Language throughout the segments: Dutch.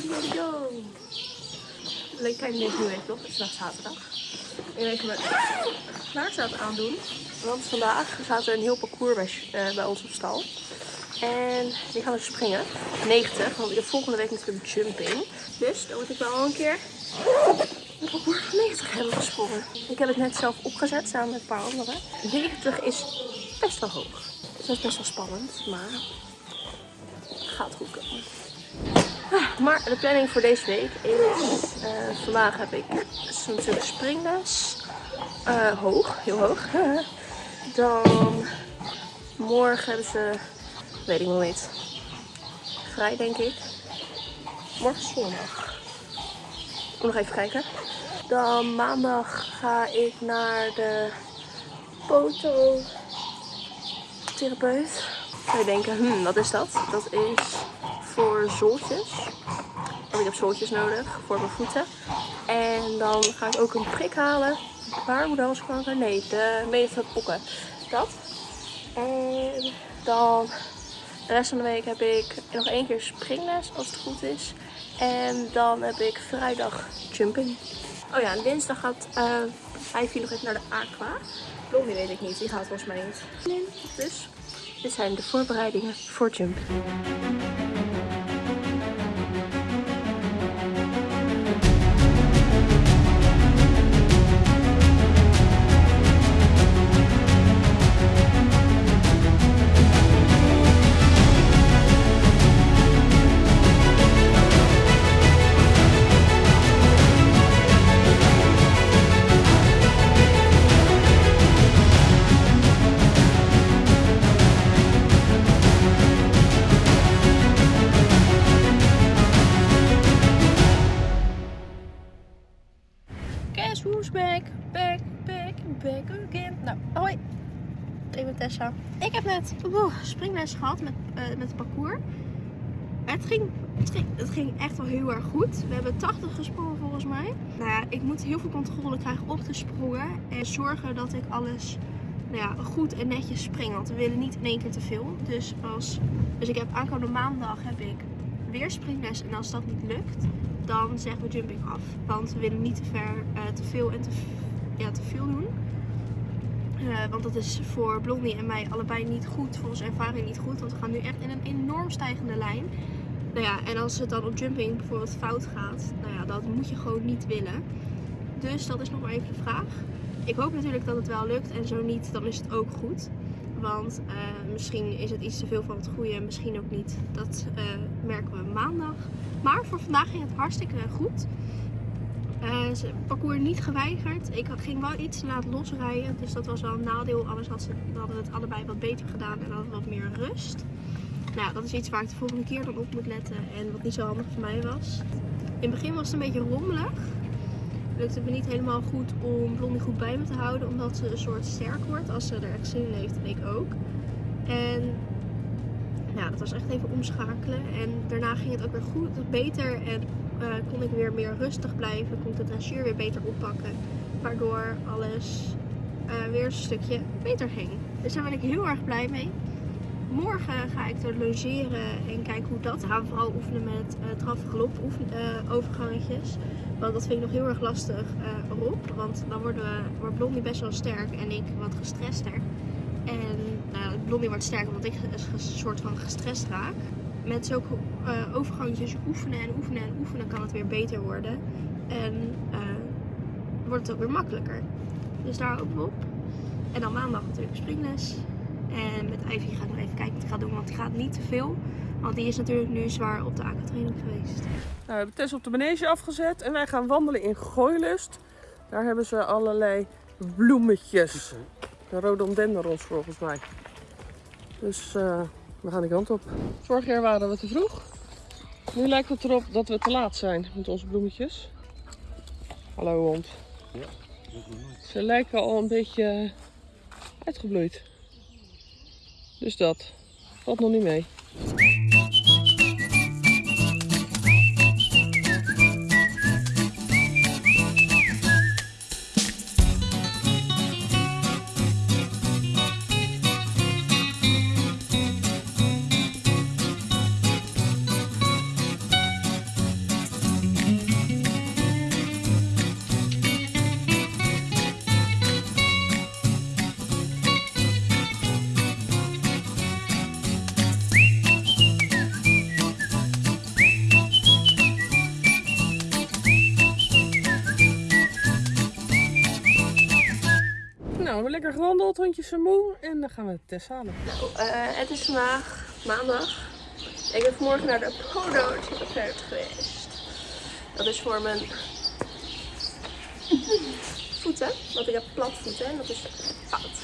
go, go. Leuk kijken deze week toch? Het is vandaag zaterdag. Ik ga even mijn aandoen. Want vandaag staat er een heel parcours bij, uh, bij ons op stal. En die gaan we springen. 90, want ik heb volgende week natuurlijk jumping. Dus dan moet ik wel een keer een parcours van 90 hebben gesprongen. Ik heb het net zelf opgezet samen met een paar anderen. 90 is best wel hoog. Dus dat is best wel spannend, maar gaat goed komen. Maar de planning voor deze week is, uh, vandaag heb ik natuurlijk springles. Uh, hoog, heel hoog. Dan morgen hebben ze, weet ik nog niet, vrij denk ik. Morgen zondag. Ik moet nog even kijken. Dan maandag ga ik naar de fototherapeut. Ga je denken, hmm, wat is dat? Dat is voor zooltjes. Want ik heb zooltjes nodig voor mijn voeten. En dan ga ik ook een prik halen. Baarmoederhalskanker? Nee, de meeste pokken. Dat. En dan de rest van de week heb ik nog één keer springles als het goed is. En dan heb ik vrijdag jumping. Oh ja, en dinsdag gaat uh, Ivy nog even naar de aqua. Blondie weet ik niet, die gaat volgens mij niet. Dus dit zijn de voorbereidingen voor jumping. Back, back, back, back again. Nou, hoi. Ik ben Tessa. Ik heb net oh, springles gehad met, uh, met het parcours. Het ging, het, ging, het ging echt wel heel erg goed. We hebben 80 gesprongen volgens mij. Nou ja, ik moet heel veel controle krijgen op de sprongen. En zorgen dat ik alles nou ja, goed en netjes spring. Want we willen niet in één keer te veel. Dus, als, dus ik heb aankomende maandag heb ik weer springles. En als dat niet lukt, dan zeggen we jumping af. Want we willen niet te ver, uh, te veel en te, ja, te veel doen. Uh, want dat is voor Blondie en mij allebei niet goed, voor onze ervaring niet goed. Want we gaan nu echt in een enorm stijgende lijn. Nou ja, en als het dan op jumping bijvoorbeeld fout gaat, nou ja, dat moet je gewoon niet willen. Dus dat is nog maar even de vraag. Ik hoop natuurlijk dat het wel lukt en zo niet, dan is het ook goed. Want uh, misschien is het iets te veel van het goede, misschien ook niet. Dat uh, merken we maandag. Maar voor vandaag ging het hartstikke goed. Uh, parcours niet geweigerd. Ik ging wel iets laat losrijden, dus dat was wel een nadeel. Anders had ze, hadden we het allebei wat beter gedaan en hadden we wat meer rust. Nou, dat is iets waar ik de volgende keer dan op moet letten en wat niet zo handig voor mij was. In het begin was het een beetje rommelig lukt het me niet helemaal goed om Blondie goed bij me te houden. Omdat ze een soort sterk wordt als ze er echt zin in heeft en ik ook. En ja, dat was echt even omschakelen. En daarna ging het ook weer goed, beter. En uh, kon ik weer meer rustig blijven. Kon ik de dressuur weer beter oppakken. Waardoor alles uh, weer een stukje beter ging. Dus daar ben ik heel erg blij mee. Morgen ga ik er logeren en kijken hoe dat. We gaan vooral oefenen met uh, traf-galop uh, overgangetjes. Want dat vind ik nog heel erg lastig uh. Want dan worden we, wordt Blondie best wel sterk en ik wat gestrester. En nou, Blondie wordt sterker omdat ik een soort van gestrest raak. Met zulke uh, overgangetjes oefenen en oefenen en oefenen kan het weer beter worden. En wordt het ook weer makkelijker. Dus daar hopen op. En dan maandag natuurlijk springles. En met Ivy ga ik nog even kijken wat ik ga doen, want die gaat niet te veel. Want die is natuurlijk nu zwaar op de aquatraining geweest. Nou, we hebben Tess op de manege afgezet en wij gaan wandelen in Gooilust. Daar hebben ze allerlei bloemetjes. De rhododendrons volgens mij. Dus uh, we gaan die kant op. Vorig jaar waren we te vroeg. Nu lijkt het erop dat we te laat zijn met onze bloemetjes. Hallo hond. Ja, Ze lijken al een beetje uitgebloeid. Dus dat valt nog niet mee. Lekker gewandeld, hondjes zijn moe. En dan gaan we Tess halen. Nou, eh, het is vandaag maandag. Ik ben vanmorgen naar de Polo-therapeut geweest. Dat is voor mijn voeten, want ik heb platvoeten en dat is fout.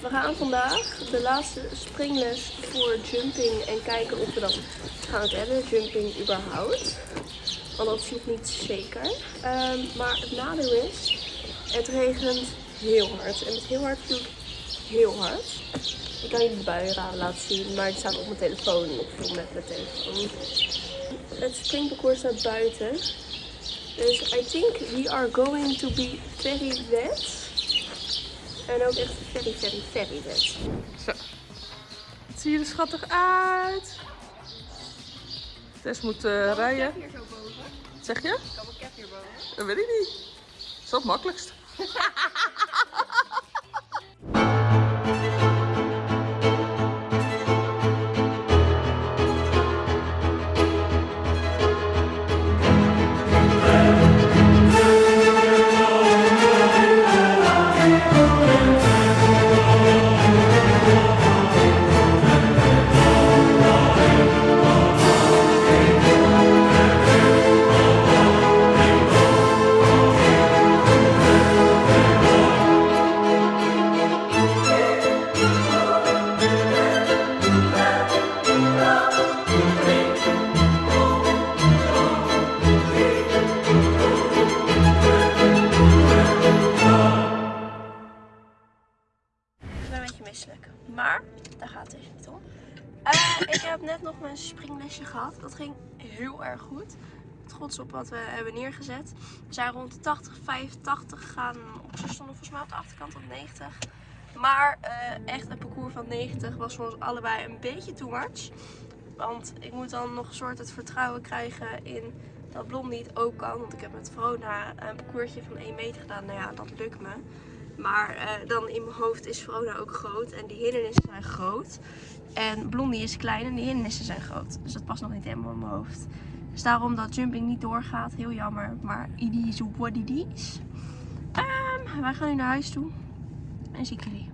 We gaan vandaag de laatste springles voor jumping en kijken of we dat gaan redden, jumping überhaupt. Want dat is nog niet zeker. Ehm, maar het nadeel is, het regent heel hard. En met heel hard bedoel ik heel hard. Ik kan jullie de buienraden laten zien, maar die staan op mijn telefoon. Ik film met mijn telefoon. Het springparcours staat buiten. Dus I think we are going to be very wet. En ook echt very, very, very wet. Zo. Het ziet er schattig uit. Tess moet eh, rijden. hier zo boven? Zeg je? Kan mijn cap hierboven? Dat weet ik niet. Dat is het makkelijkst. gaat niet om. Eh, ik heb net nog mijn springlesje gehad. Dat ging heel erg goed. Trots op wat we hebben neergezet. We zijn rond de 80, 85 gegaan. Ze stonden volgens mij op de achterkant op 90. Maar eh, echt een parcours van 90 was voor ons allebei een beetje too much. Want ik moet dan nog een soort het vertrouwen krijgen in dat Blondie het ook kan. Want ik heb met Verona een parcoursje van 1 meter gedaan. Nou ja, dat lukt me. Maar eh, dan in mijn hoofd is Verona ook groot. En die hindernissen zijn groot. En Blondie is klein en die hindernissen zijn groot. Dus dat past nog niet helemaal in mijn hoofd. Dus daarom dat jumping niet doorgaat. Heel jammer. Maar it is what it is. Ehm, wij gaan nu naar huis toe. En zie ik jullie